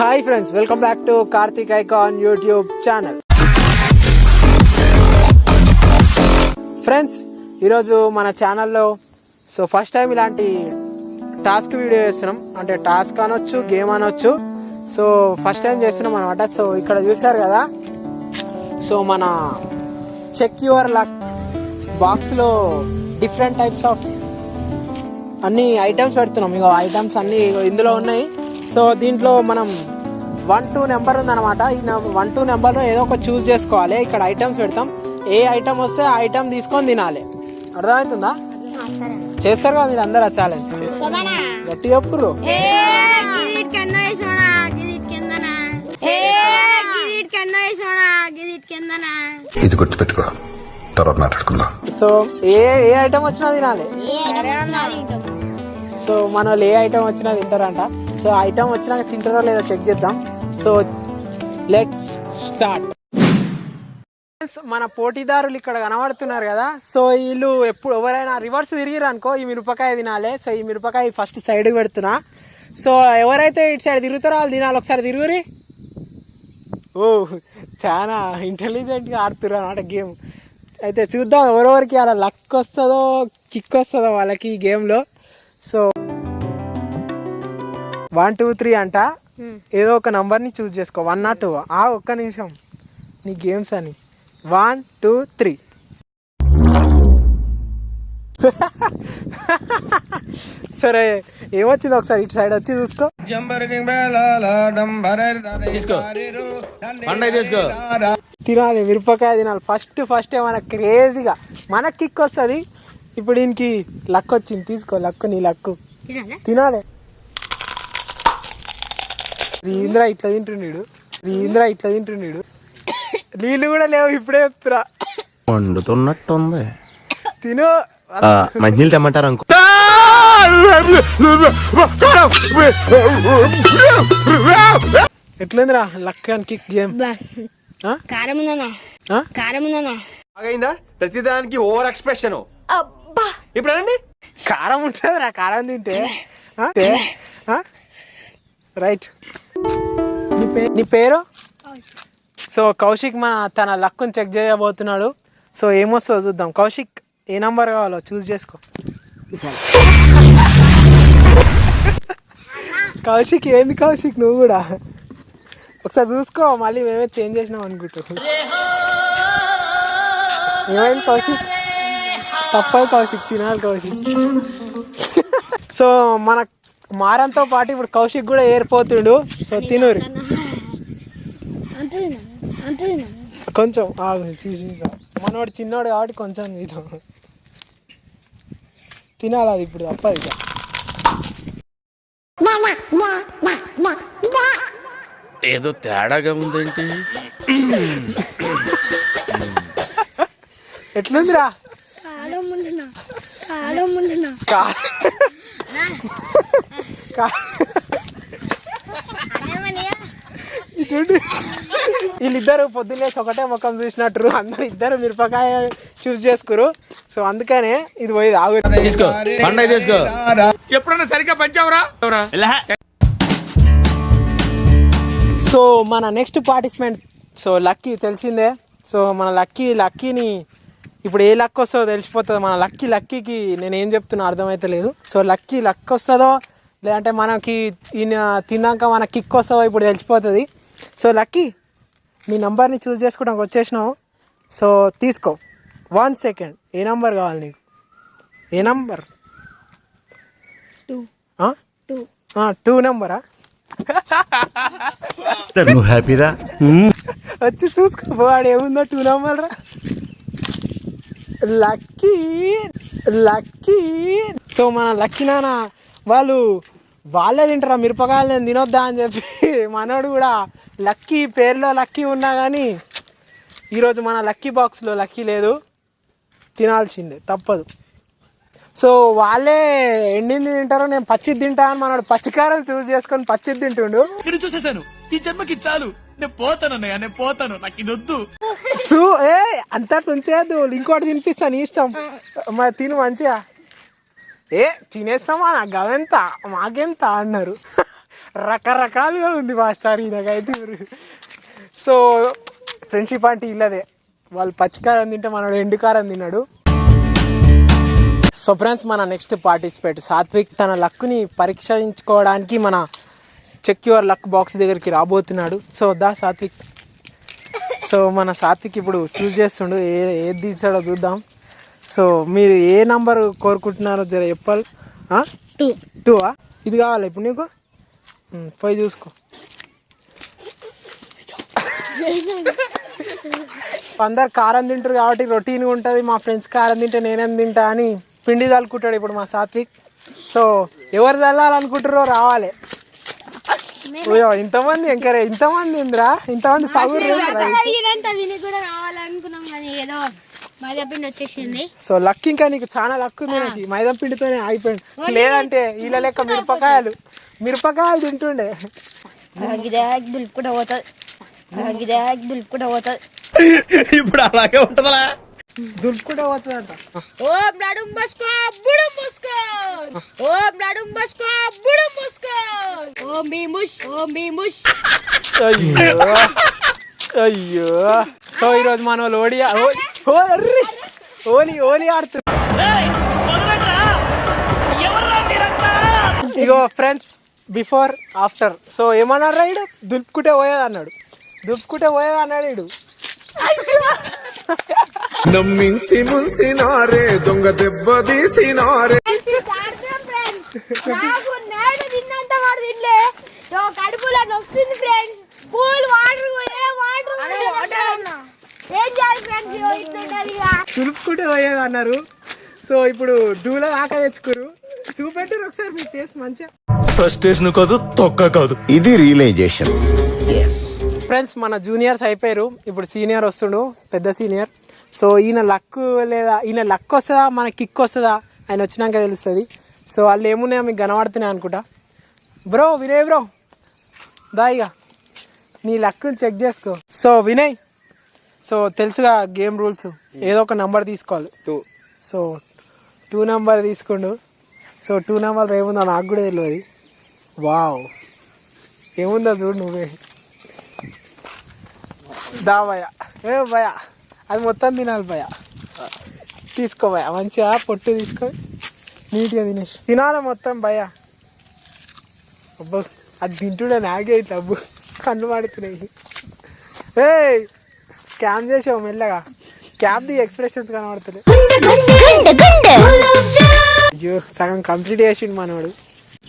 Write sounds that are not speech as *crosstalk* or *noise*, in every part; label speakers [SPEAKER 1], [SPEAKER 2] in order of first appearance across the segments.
[SPEAKER 1] Hi friends welcome back to Karthik icon YouTube channel friends ఈరోజు మన ఛానల్లో so first time ఇలాంటి task video చేస్తున్నాం. అంటే టాస్క్ అనొచ్చు గేమ్ అనొచ్చు. సో ఫస్ట్ టైం చేస్తున్నాం అనమాట సో ఇక్కడ చూశారు కదా? సో మన చెక్ యువర్ లక్ బాక్స్లో డిఫరెంట్ టైప్స్ ఆఫ్ అన్ని ఐటమ్స్ పెడుతున్నాం. ఇక ఐటమ్స్ అన్నీ ఇందులో ఉన్నాయి. సో దీంట్లో మనం వన్ టూ నెంబర్ ఉందన్నమాట. ఈ వన్ టూ నెంబర్లో ఏదో ఒక చూస్ చేసుకోవాలి. ఇక్కడ ఐటమ్స్ పెడతాం. ఏ ఐటమ్ వస్తే ఆ ఐటమ్ తీసుకొని తినాలి. అర్థమవుతుందా? చేస్తారు కదా మీరు అందరు ఆ ఛాలెంజ్ గట్టి చెప్పుర్రు.
[SPEAKER 2] ఇది గుర్తుపెట్టుకో. తర్వాత మాట్లాడుకుందాం.
[SPEAKER 1] సో ఏ ఏ ఐటమ్ వచ్చినా తినాలి. సో మన వాళ్ళు ఏ ఐటమ్ వచ్చినా తింటారంట సో ఐటమ్ వచ్చినాక తింటారో లేదో చెక్ చేద్దాం. సో లెట్స్ స్టార్ట్ మన పోటీదారులు ఇక్కడ కనబడుతున్నారు కదా. సో వీళ్ళు ఎప్పుడు ఎవరైనా రివర్స్ తిరిగిరనుకో ఈ మిరపకాయ తినాలి. సో ఈ మిరపకాయ ఫస్ట్ సైడ్కి పెడుతున్నా. సో ఎవరైతే ఇటు సైడ్ తిరుగుతారో వాళ్ళు తినాలి. ఒకసారి తిరుగురి ఓ చాలా ఇంటెలిజెంట్గా ఆడుతున్నారు అన్నమాట గేమ్. అయితే చూద్దాం ఎవరెవరికి అలా లక్ వస్తుందో కిక్ వస్తుందో వాళ్ళకి ఈ గేమ్లో సో వన్ టూ త్రీ అంట. ఏదో ఒక నంబర్ని చూస్ చేసుకో. వన్ నాట్ టూ ఆ ఒక్క నిమిషం. నీ గేమ్స్ అని. వన్ టూ త్రీ సరే ఏమొచ్చింది ఒకసారి? ఇటు సైడ్ వచ్చి చూసుకో. తినాలి మిరపకాయ తినాలి. ఫస్ట్ ఫస్ట్ ఏమైనా క్రేజీగా మనకి కిక్ వస్తుంది. ఇప్పుడు దీనికి లక్ వచ్చింది. తీసుకో లక్కు నీ లక్కు తినాలి. ఇంద్ర ఇట్లా తింటుండీడు ఇంద్ర ఇట్లా తింటుండీడు నీళ్ళు కూడా లేవు ఇప్పుడే చెప్తురా
[SPEAKER 3] వండుతున్నట్టుంది.
[SPEAKER 1] తిను.
[SPEAKER 3] ఆ, మంచినీళ్ళు తెమ్మంటారు అనుకో.
[SPEAKER 1] ఎట్లుందిరా లక్ కిక్ గేమ్?
[SPEAKER 4] కారం? కారం ఉందన్నా?
[SPEAKER 3] బాగైందా? ప్రతిదానికి ఓవర్ ఎక్స్ప్రెషన్. ఇప్పుడు అనండి.
[SPEAKER 1] కారం ఉంటుంది రా కారం తింటే? రైట్. పేరు నీ పేరు? సో కౌశిక్ మా తన లక్కుని చెక్ చేయబోతున్నాడు. సో ఏమొస్తుందో చూద్దాం. కౌశిక్ ఏ నంబర్ కావాలో చూస్ చేసుకో. కౌశిక్ ఏంది కౌశిక్? నువ్వు కూడా? ఒకసారి చూసుకో మళ్ళీ మేమే చేంజ్ చేసినాం అనుకుంటూ. ఏమైంది కౌశిక్? తప్పదు కౌశిక్ తినాలి కౌశిక్. సో మన మారంతో పాటు ఇప్పుడు కౌశిక్ కూడా ఏరిపోతుండు. సో తినురి. కొంచెం ఆగు చూసి మనోడు చిన్నోడు కాబట్టి కొంచెం ఇది తినాలి అది ఇప్పుడు తప్పదు ఇక.
[SPEAKER 3] ఏదో తేడాగా ఉందేంటి?
[SPEAKER 1] ఎట్లుందిరా?
[SPEAKER 4] కారం ఉందన్నా
[SPEAKER 1] ఇటుండి. వీళ్ళిద్దరు పొద్దున్నేసి ఒకటే ముఖం చూసినట్టు అందరు ఇద్దరు మిరపకాయ చూస్ చేసుకురు. సో అందుకనే ఇది పోయి ఆగు
[SPEAKER 3] తీసుకో. పండగ తీసుకో. ఎప్పుడన్నా సరిగ్గా పంచావురా?
[SPEAKER 1] సో మన నెక్స్ట్ పార్టిసిపెంట్ సో లక్కీ తెలిసిందే. సో మన లక్కీ లక్కీని ఇప్పుడు ఏ లక్ వస్తుందో తెలిసిపోతుంది. మన లక్కీ లక్కీకి నేను ఏం చెప్తున్నా అర్థమైతలేదు సో లక్కీ లక్ వస్తుందో లేదంటే మనకి ఈయన తిన్నాక మన కిక్ వస్తుందో ఇప్పుడు తెలిసిపోతుంది. సో లక్కీ మీ నంబర్ని చూస్ చేసుకోవడానికి వచ్చేసినావు. సో తీసుకో. One second. ఏ నంబర్ కావాలి నీకు? ఏ నంబర్?
[SPEAKER 4] టూ.
[SPEAKER 1] నెంబరా?
[SPEAKER 3] నువ్వు హ్యాపీరా?
[SPEAKER 1] వచ్చి చూసుకో. వాడు ఏముందో టూ నెంబర్ రా లక్కీ లక్కీ. సో మన లక్కీ నాన్న వాళ్ళు వాళ్ళే తింటారా? మిరపకాయలు నేను తినొద్దా అని చెప్పి *laughs* మనోడు కూడా లక్కీ పేరులో లక్కీ ఉన్నా కానీ ఈరోజు మన లక్కీ బాక్స్లో లక్కీ లేదు. తినాల్సిందే తప్పదు. సో వాళ్ళే ఎండింది తింటారో నేను పచ్చిది తింటా అని మనోడు పచ్చికారం చూస్ చేసుకొని పచ్చిది తింటుండు.
[SPEAKER 5] ఇక్కడ చూసేశాను. ఈ జన్మకి చాలు. నేను పోతాను నేను పోతాను. నాకు ఇది వద్దు.
[SPEAKER 1] చూ ఏ అంతా ఉంచేయద్దు ఇంకోటి తినిపిస్తాను ఇష్టం. మరి తిను మంచిగా. ఏ తినేస్తామా? నాకు గవెంత మాకెంత? అన్నారు. రకరకాలుగా ఉంది మాస్టర్ ఈయనకైతే సో ఫ్రెండ్షిప్ అంటే ఇల్లదే. వాళ్ళు పచ్చికారం తింటే మనడు ఎండుకారం తిన్నాడు. సో ఫ్రెండ్స్ మన నెక్స్ట్ పార్టిసిపేట్ సాత్విక్ తన లక్ని పరీక్షించుకోవడానికి మన చెక్ యువర్ లక్ బాక్స్ దగ్గరికి రాబోతున్నాడు. సో దా సాత్విక్. సో మన సాత్విక్ ఇప్పుడు చూస్ చేస్తుండు. ఏ ఏది తీసాడో చూద్దాం. సో మీరు ఏ నంబర్ కోరుకుంటున్నారో జర చెప్పాలి. టూ. టూ ఇది కావాలి ఇప్పుడు నీకు? పోయి చూసుకో అందరు కారం తింటారు కాబట్టి రొటీన్గా ఉంటుంది. మా ఫ్రెండ్స్ కారం తింటే నేనేం తింటా అని పిండి చల్లుకుంటాడు ఇప్పుడు మా సాత్విక్. సో ఎవరు చల్లాలనుకుంటారో రావాలి. ఇంతమంది ఎంకరే ఇంతమంది ఉందిరా? ఇంతమంది సో లక్ ఇంకా నీకు చాలా లక్ ఉంది నాకు. మైదా పిండితోనే ఆగిపోయింది. లేదంటే వీళ్ళ లెక్క మిరపకాయలు. మిరపకాయలు తింటుండే.
[SPEAKER 4] గిదే దులుపుకుంటూ పోతుంది. గిదే దులుపుకుంటూ పోతుంది.
[SPEAKER 3] ఇప్పుడు అలాగే ఉంటదా
[SPEAKER 1] దులుపుకుంటే పోతుందంట.
[SPEAKER 4] ఓం నడుం బస్కో బుడుం ముస్కో ఓం నడుం బస్కో బుడుం ముస్కో ఓం భీముష్ ఓం భీముష్
[SPEAKER 1] అయ్యో. అయ్యో. సో ఈరోజు మన వాళ్ళు ఓడి ఓ- అర్రి! ఓలి ఓలి ఇగో ఫ్రెండ్స్ బిఫోర్ ఆఫ్టర్ సో ఏమన్నారు రైడు దులుపుకుంటే పోయేది అన్నాడు. దులుపుకుంటే పోయేది అన్నాడు ఇడు
[SPEAKER 6] నమ్మించి ముంచినారే దొంగ దెబ్బ తీసినారే.
[SPEAKER 4] కడుపులో నొస్తుంది ఫ్రెండ్స్ కూల్ వాటర్ ఏ వాటర్ ఏం చేయాలి ఫ్రెండ్స్ ఇట్లుంటది ఇక.
[SPEAKER 1] దులుపుకుంటే పోయేది అన్నారు. సో ఇప్పుడు డూల దాకా తెచ్చుకోరు చూపెట్టారు ఒకసారి మీ ఫేస్ మంచిగా.
[SPEAKER 5] ఫ్రస్ట్రేషన్ కాదు తొక్క కాదు.
[SPEAKER 2] ఇది రియలైజేషన్
[SPEAKER 1] ఫ్రెండ్స్ మన జూనియర్స్ అయిపోయారు. ఇప్పుడు సీనియర్ వస్తుండు పెద్ద సీనియర్ సో ఈయన లక్ లేదా ఈయన లక్ వస్తుందా మన కిక్ వస్తుందా ఆయన వచ్చినాక తెలుస్తుంది. సో వాళ్ళు ఏమున్నాయో మీకు కనబడుతున్నాయి అనుకుంటా. బ్రో వినయ్ బ్రో దాయిగా నీ లక్ని చెక్ చేసుకో. సో వినయ్. సో తెలుసుగా గేమ్ రూల్స్ ఏదో ఒక నెంబర్ తీసుకోవాలి.
[SPEAKER 3] టూ
[SPEAKER 1] సో టూ నెంబర్ తీసుకుండు. సో టూ నెంబర్ ఏముందో నాకు కూడా తెలియదు. వావ్. ఏముందో చూడు నువ్వే. దా భయ ఏ భయ అది మొత్తం తినాలి భయ తీసుకో భయ మంచిగా పొట్టు తీసుకో. నీట్గా తినేసి. తినాలి మొత్తం భయ అబ్బో అది తింటుండే నాగే అబ్బు కన్ను పడుతున్నాయి ఏ స్కామ్ చేసావు మెల్లగా. క్యాబ్ ది ఎక్స్ప్రెషన్స్ కనబడుతున్నాయి. అయ్యో సగం కంప్లీట్ చేసిండు మనవాడు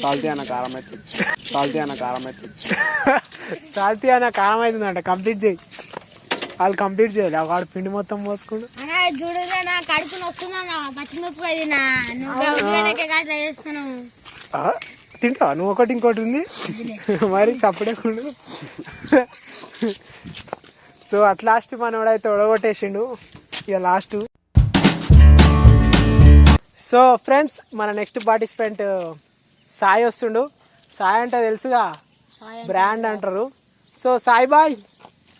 [SPEAKER 3] సాల్తీ అన్న కారం అయితే. సాల్తీ అన్న కారం అయితే. *laughs*
[SPEAKER 1] సాల్తీ అన్న కారం అవుతుందంట. కంప్లీట్ చేయి. వాళ్ళు కంప్లీట్ చేయాలి. వాడు పిండి మొత్తం
[SPEAKER 4] కడుపు పచ్చిమిరపకాయ చేస్తున్నావు.
[SPEAKER 1] ఆ, తింటావా? నువ్వు ఒకటి ఇంకోటి ఉంది? మరి సపడే ఉండు. సో అట్ లాస్ట్ మనోడైతే ఒడగొట్టేసిండు. ఇక లాస్ట్ సో ఫ్రెండ్స్ మన నెక్స్ట్ పార్టిసిపెంట్ సాయి వస్తుండు. సాయి అంటే తెలుసుగా? బ్రాండ్ అంటారు. So Sai boy.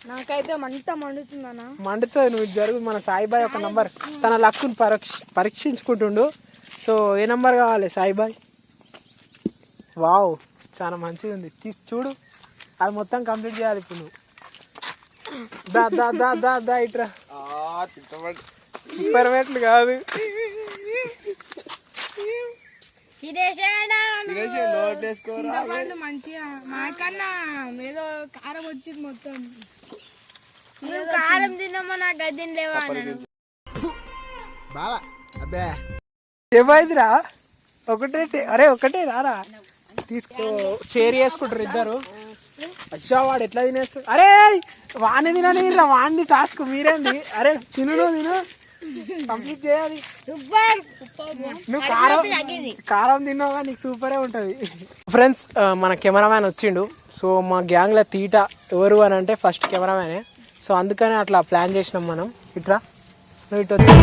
[SPEAKER 4] నాకైతే మంట మండుతుందన్నా.
[SPEAKER 1] మండుతుంది నువ్వు జరుగు. మన సాయిబాయ్ ఒక నంబర్. తన లక్కును పరీక్ష పరీక్షించుకుంటుండు. సో ఏ నంబర్ కావాలి సాయిబాయ్ వావ్ చాలా మంచిగా ఉంది. తీసి చూడు. అది మొత్తం కంప్లీట్ చేయాలి ఇప్పుడు నువ్వు. దా దా దా దా దా ఇట్రా. సూపర్ మెట్లు కాదు.
[SPEAKER 4] చింతపండు మంచిగా. మాకన్నా ఏదో కారం వచ్చింది మొత్తం. నువ్వు కారం తిన్నామో నాకు అది తినలేవా
[SPEAKER 1] ఏమైందిరా? ఒకటే అరే ఒకటే రారా? తీసుకో షేర్ చేసుకుంటారు ఇద్దరు. అచ్చా వాడు ఎట్లా తినేస్తాడు? అరే వాడిని తినని వాడిని టాస్క్ మీరేంది? అరే తిను తిను. కంప్లీట్ చేయాలి.
[SPEAKER 4] సూపర్.
[SPEAKER 1] నువ్వు కారం కారం తిన్నావుగా నీకు సూపరే ఉంటుంది. ఫ్రెండ్స్ మన కెమెరామ్యాన్ వచ్చిండు. సో మా గ్యాంగ్లో తీట ఎవరు అని అంటే ఫస్ట్ కెమెరామ్యానే. సో అందుకనే అట్లా ప్లాన్ చేసినాం మనం. ఇట్లా నువ్వు ఇటు వచ్చి.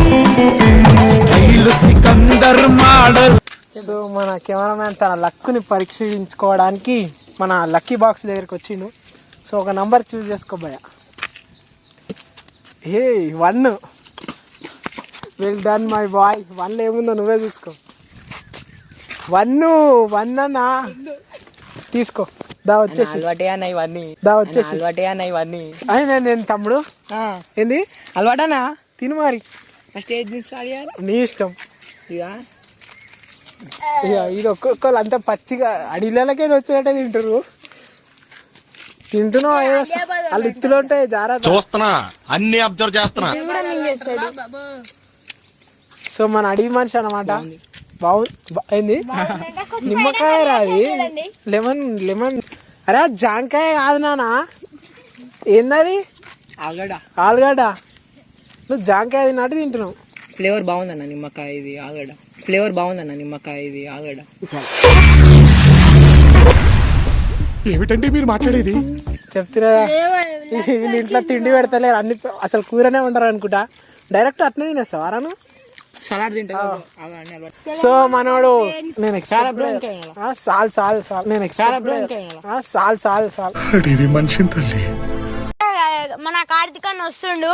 [SPEAKER 1] సో మన కెమెరామ్యాన్ తన లక్కుని పరీక్షించుకోవడానికి మన లక్కీ బాక్స్ దగ్గరికి వచ్చిండు. సో ఒక నంబర్ చూస్ చేసుకోబోయా ఏ one well done my boy వన్లో ఏముందో నువ్వే చూసుకో వన్ వన్ అన్నా తీసుకో. దా వచ్చేసి.
[SPEAKER 7] అలవాటే అన్న ఇవన్నీ.
[SPEAKER 1] దా వచ్చేసి.
[SPEAKER 7] అలవాటే అన్న ఇవన్నీ.
[SPEAKER 1] అని నేను నేను తమ్ముడు. ఏంది?
[SPEAKER 7] అలవాటనా?
[SPEAKER 1] తిను మరి.
[SPEAKER 7] స్టేజ్
[SPEAKER 1] నీ ఇష్టం.
[SPEAKER 7] ఇక
[SPEAKER 1] ఇక ఇది ఒక్కొక్కరు అంతా పచ్చిగా అడిలకే వచ్చేటట్టే తింటారు తింటున్నావు? వాళ్ళు ఇత్తులు ఉంటాయి జాగ్రత్త.
[SPEAKER 8] చూస్తున్నా. అన్ని అబ్జర్వ్ చేస్తున్నా.
[SPEAKER 1] సో మన అడవి మనిషి అనమాట బాగుంది. బా- ఏంది? నిమ్మకాయ రాది. Lemon lemon. అరే జాంకాయ కాదు నాన్న. ఏందది?
[SPEAKER 7] ఆగడ
[SPEAKER 1] ఆలుగడ్డ. నువ్వు జాంకాయ తిన్నట్టు తింటున్నావు.
[SPEAKER 7] ఫ్లేవర్ బాగుందన్న నిమ్మకాయ ఇది ఆగడ ఫ్లేవర్ బాగుందన్న నిమ్మకాయ ఇది ఆగడ
[SPEAKER 6] ఏమిటండి మీరు మాట్లాడేది?
[SPEAKER 1] చెప్తున్నా వీళ్ళు ఇంట్లో తిండి పెడతలేరు. అన్ని అసలు కూరనే ఉండరు అనుకుంటా. డైరెక్ట్ అట్నే తినేస్తావు అరాను
[SPEAKER 7] సలాడ్ తింటా
[SPEAKER 1] సో మనోడు నేను సాల్ సాల్ సాల్. నేను సాల్ సాల్ సాల్.
[SPEAKER 6] మనిషిని తల్లి.
[SPEAKER 4] మన కార్తీక్ అన్న వస్తుండు.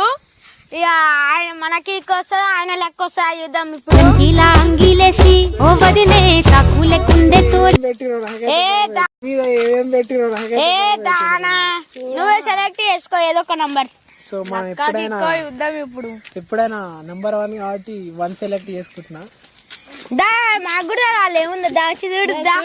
[SPEAKER 4] ఇక ఆయన మనకి వస్తుంది ఆయన లెక్క వస్తుంది చూద్దాం ఇప్పుడు. ఏ దానా? నువ్వే సెలెక్ట్ చేసుకో ఏదో ఒక నంబర్
[SPEAKER 1] సో మనం ఎప్పుడైనా
[SPEAKER 4] చూద్దాం ఇప్పుడు.
[SPEAKER 1] ఎప్పుడైనా నెంబర్ వన్ కాబట్టి వన్ సెలెక్ట్ చేసుకుంటున్నా.
[SPEAKER 4] దా మాకు కూడా రాలే ఏముంది? దా చూడు దా?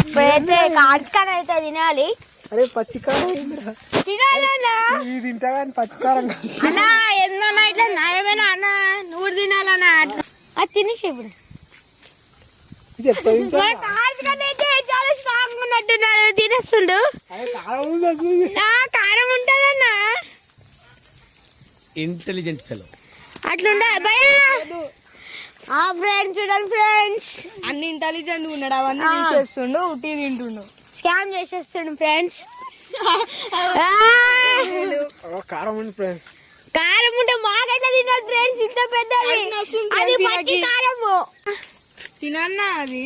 [SPEAKER 4] ఇప్పుడైతే అన్న అయితే తినాలి.
[SPEAKER 1] అరే పచ్చికారం ఏందిరా?
[SPEAKER 4] తినాలన్నా?
[SPEAKER 1] ఇది తింటా కానీ పచ్చికారం కాదు.
[SPEAKER 4] అన్నా ఏందన్నా ఇట్లా న్యాయమేనా అన్న? నువ్వు తినాలన్నా? అది తినేసి ఇప్పుడు
[SPEAKER 1] ఇది ఎట్లా తింటా?
[SPEAKER 4] మన కార్తీక్ అన్న అయితే చాలా స్ట్రాంగ్ ఉన్నట్టున్నాడు తినేస్తుండు.
[SPEAKER 1] కారం
[SPEAKER 4] ఉంటదన్నా.
[SPEAKER 5] ఇంటెలిజెంట్ ఫెలో
[SPEAKER 4] అట్లుండే భయ ఆ ఫ్రెండ్స్ చూడండి ఫ్రెండ్స్
[SPEAKER 9] అన్ని ఇంటెలిజెంట్ ఉన్నాడు అవన్నీ తీసేస్తుండు ఉట్టి తింటుండు.
[SPEAKER 4] స్కామ్ చేసేస్తుండు ఫ్రెండ్స్
[SPEAKER 1] ఓ, కారం ఉంది ఫ్రెండ్స్
[SPEAKER 4] కారం ఉంటే మాకైతే తినాలి ఫ్రెండ్స్ ఇంత పెద్దది.
[SPEAKER 9] అది
[SPEAKER 4] పచ్చి. కారము.
[SPEAKER 9] తినన్నా అది?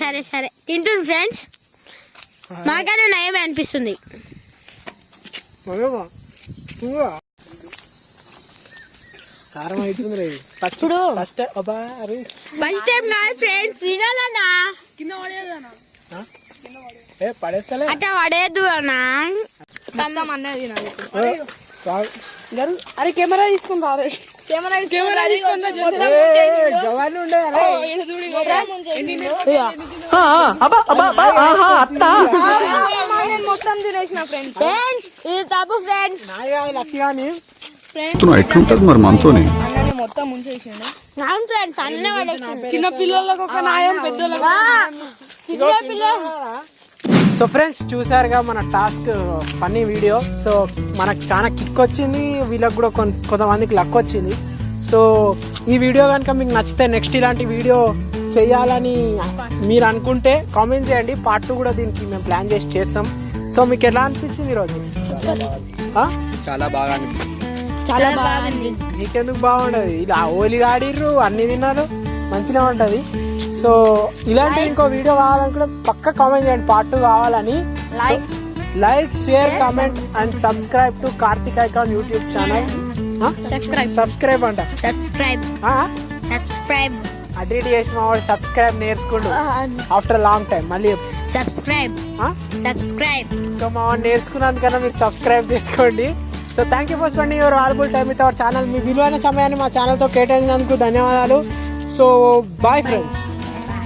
[SPEAKER 4] సరే సరే. తింటుంది ఫ్రెండ్స్? మాకైనా నయమే అనిపిస్తుంది.
[SPEAKER 1] మరేమో తింటున్నా. కారం అవుతుంది రే ఫస్ట్
[SPEAKER 4] ఇప్పుడు
[SPEAKER 1] ఫస్ట్ అబ్బా అరే.
[SPEAKER 4] ఫస్ట్ టైం కాదు ఫ్రెండ్స్ తినాలన్నా.
[SPEAKER 1] ఏ పడేస్తలే.
[SPEAKER 4] అట్లా పడేద్దు అన్నా.
[SPEAKER 1] కాదు.
[SPEAKER 9] అరే కెమెరా తీసుకుని రాదు కెమెరా కెమెరా తీసుకుని. మొత్తం తినేసిన ఫ్రెండ్స్
[SPEAKER 4] ఫ్రెండ్స్ ఇది తప్పు
[SPEAKER 1] నాయి
[SPEAKER 2] ఎట్లుంటది మరి మనతోని?
[SPEAKER 9] అన్నని మొత్తం ముంచేసిండు.
[SPEAKER 4] అవును ఫ్రెండ్స్ అన్నీ పడేసిండు.
[SPEAKER 9] చిన్న పిల్లలకు ఒక న్యాయం పెద్దలకు
[SPEAKER 4] చిన్న పిల్లలు
[SPEAKER 1] సో ఫ్రెండ్స్ చూసారుగా మన టాస్క్ ఫన్నీ వీడియో సో మనకు చాలా కిక్ వచ్చింది వీళ్ళకి కూడా కొంత కొంతమందికి లక్ వచ్చింది. సో ఈ వీడియో కనుక మీకు నచ్చితే నెక్స్ట్ ఇలాంటి వీడియో చేయాలని మీరు అనుకుంటే కామెంట్ చేయండి. పార్ట్ టూ కూడా దీనికి మేము ప్లాన్ చేసి చేస్తాం. సో మీకు ఎలా అనిపించింది ఈరోజు?
[SPEAKER 3] చాలా బాగా అనిపించింది.
[SPEAKER 4] చాలా బాగుంది
[SPEAKER 1] మీకెందుకు బాగుండదు? ఇలా ఓలి ఆడిర్రు అన్ని తిన్నారు మంచిగా ఉంటుంది. సో ఇలాంటి ఇంకో వీడియో కావాలనుకుంటే పక్క కామెంట్ చేయండి. పార్ట్ టూ కావాలని.
[SPEAKER 4] Like
[SPEAKER 1] like share comment and subscribe to Karthik icon YouTube channel
[SPEAKER 4] subscribe
[SPEAKER 1] subscribe అంట.
[SPEAKER 4] సబ్స్క్రైబ్? సబ్స్క్రైబ్
[SPEAKER 1] అటు ఇటు చేసి మా వాడు సబ్స్క్రైబ్ నేర్చుకుండు. ఆఫ్టర్ లాంగ్ టైం మళ్ళీ
[SPEAKER 4] సబ్స్క్రైబ్ సబ్స్క్రైబ్
[SPEAKER 1] సో మా వాడు నేర్చుకున్నందుకన్నా మీరు సబ్స్క్రైబ్ చేసుకోండి. So thank you for spending your valuable time with our channel మీ విలువైన సమయాన్ని మా ఛానల్తో కేటాయించినందుకు ధన్యవాదాలు. So bye friends